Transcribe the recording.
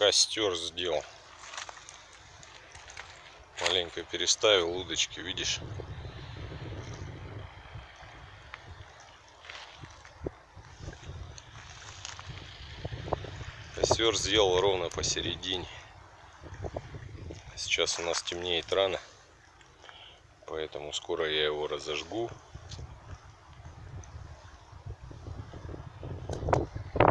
костер сделал. Маленько переставил удочки, видишь? Костер сделал ровно посередине. А сейчас у нас темнеет рано, поэтому скоро я его разожгу.